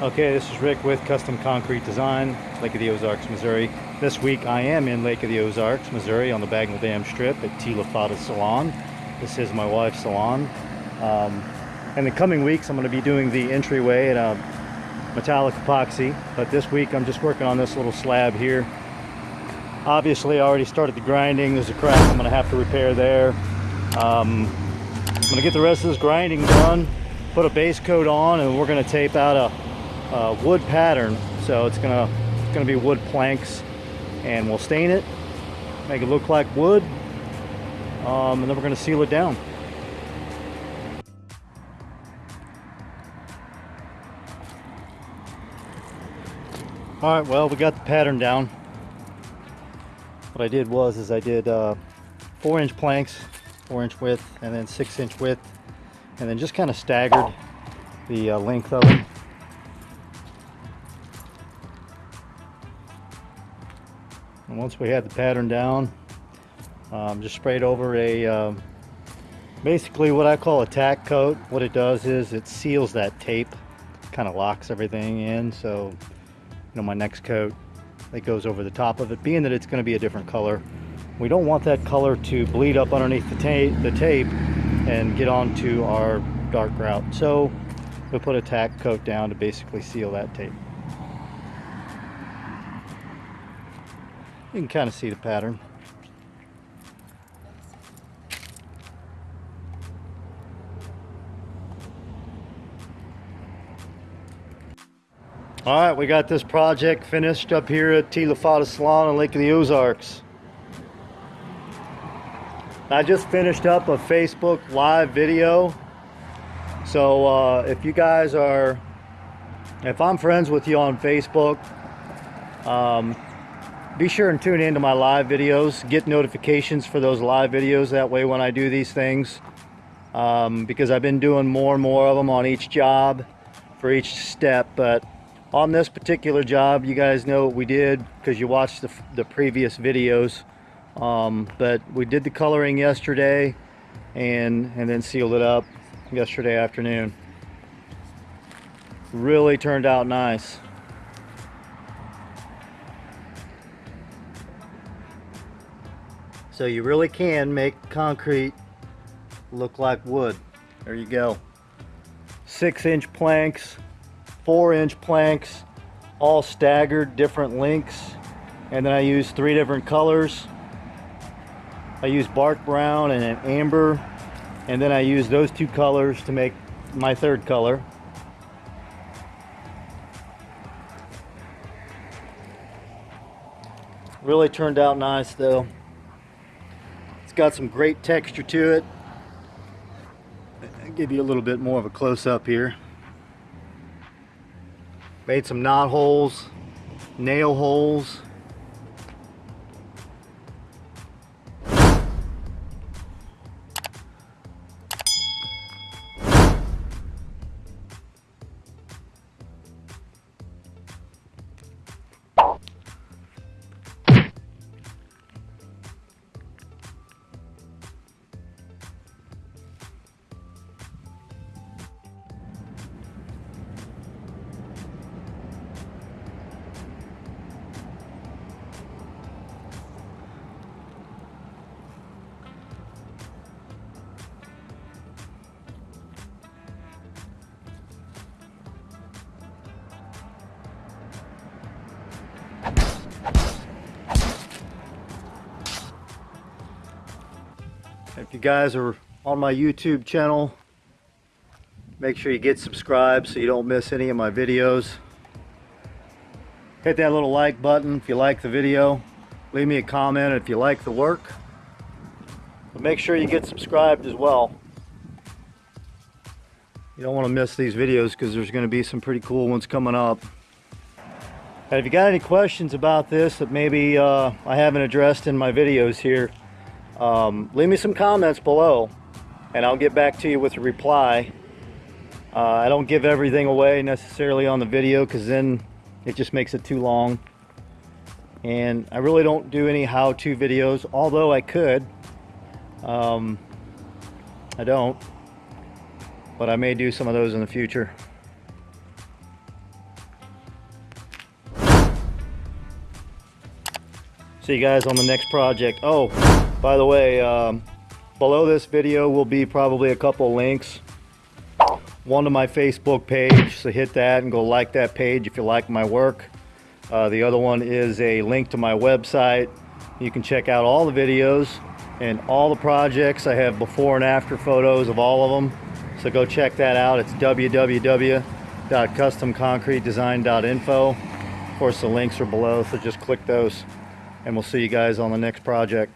Okay, this is Rick with Custom Concrete Design, Lake of the Ozarks, Missouri. This week I am in Lake of the Ozarks, Missouri on the Bagnell Dam Strip at Tila Fada Salon. This is my wife's salon. Um, in the coming weeks I'm going to be doing the entryway at a metallic epoxy, but this week I'm just working on this little slab here. Obviously I already started the grinding, there's a crack I'm going to have to repair there. Um, I'm going to get the rest of this grinding done, put a base coat on, and we're going to tape out a uh, wood pattern. So it's gonna it's gonna be wood planks, and we'll stain it, make it look like wood, um, and then we're gonna seal it down. All right, well, we got the pattern down. What I did was, is I did uh, four inch planks, four inch width, and then six inch width, and then just kind of staggered the uh, length of them. And once we had the pattern down, um, just sprayed over a, um, basically what I call a tack coat. What it does is it seals that tape, kind of locks everything in. So, you know, my next coat that goes over the top of it, being that it's going to be a different color. We don't want that color to bleed up underneath the, tape, the tape and get onto our dark grout. So we put a tack coat down to basically seal that tape. You can kind of see the pattern. All right, we got this project finished up here at Tila Fada Salon on Lake of the Ozarks. I just finished up a Facebook live video. So uh, if you guys are, if I'm friends with you on Facebook, um, be sure and tune into my live videos. Get notifications for those live videos. That way when I do these things um, because I've been doing more and more of them on each job for each step. But on this particular job you guys know what we did because you watched the, the previous videos. Um, but we did the coloring yesterday and and then sealed it up yesterday afternoon. Really turned out nice So you really can make concrete look like wood. There you go. Six inch planks, four inch planks, all staggered, different lengths. And then I use three different colors. I use bark brown and an amber. And then I use those two colors to make my third color. Really turned out nice though. It's got some great texture to it. I'll give you a little bit more of a close-up here. Made some knot holes, nail holes, If you guys are on my YouTube channel, make sure you get subscribed so you don't miss any of my videos. Hit that little like button if you like the video. Leave me a comment if you like the work. But make sure you get subscribed as well. You don't want to miss these videos because there's going to be some pretty cool ones coming up. And if you got any questions about this that maybe uh, I haven't addressed in my videos here, um, leave me some comments below and I'll get back to you with a reply. Uh, I don't give everything away necessarily on the video because then it just makes it too long. And I really don't do any how-to videos, although I could. Um, I don't. But I may do some of those in the future. See you guys on the next project. Oh, by the way, um, below this video will be probably a couple links. One to my Facebook page, so hit that and go like that page if you like my work. Uh, the other one is a link to my website. You can check out all the videos and all the projects. I have before and after photos of all of them. So go check that out. It's www.customconcretedesign.info. Of course, the links are below, so just click those and we'll see you guys on the next project.